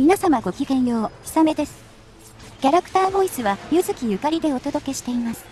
皆様ごきげんよう、ひさめです。キャラクターボイスは、ゆずきゆかりでお届けしています。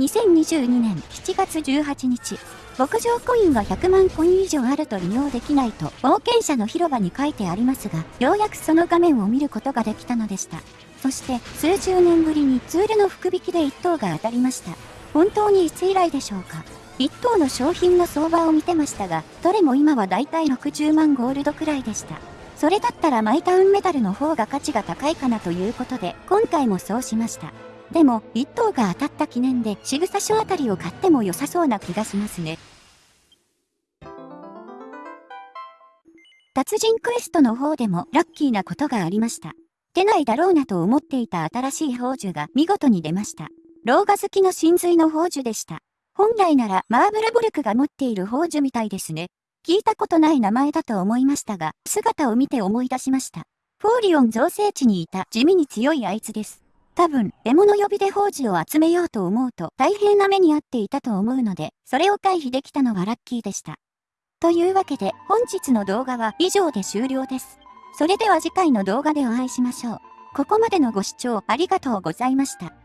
2022年7月18日、牧場コインが100万コイン以上あると利用できないと冒険者の広場に書いてありますが、ようやくその画面を見ることができたのでした。そして数十年ぶりにツールの福引きで1等が当たりました。本当にいつ以来でしょうか1等の商品の相場を見てましたが、どれも今はだいたい60万ゴールドくらいでした。それだったらマイタウンメダルの方が価値が高いかなということで、今回もそうしました。でも、1等が当たった記念で、仕草書あたりを買っても良さそうな気がしますね。達人クエストの方でもラッキーなことがありました。出ないだろうなと思っていた新しい宝珠が見事に出ました。老画好きの真髄の宝珠でした。本来ならマーブラボルクが持っている宝珠みたいですね。聞いたことない名前だと思いましたが、姿を見て思い出しました。フォーリオン造成地にいた地味に強いあいつです。多分、獲物呼びで宝珠を集めようと思うと大変な目に遭っていたと思うので、それを回避できたのはラッキーでした。というわけで、本日の動画は以上で終了です。それでは次回の動画でお会いしましょう。ここまでのご視聴ありがとうございました。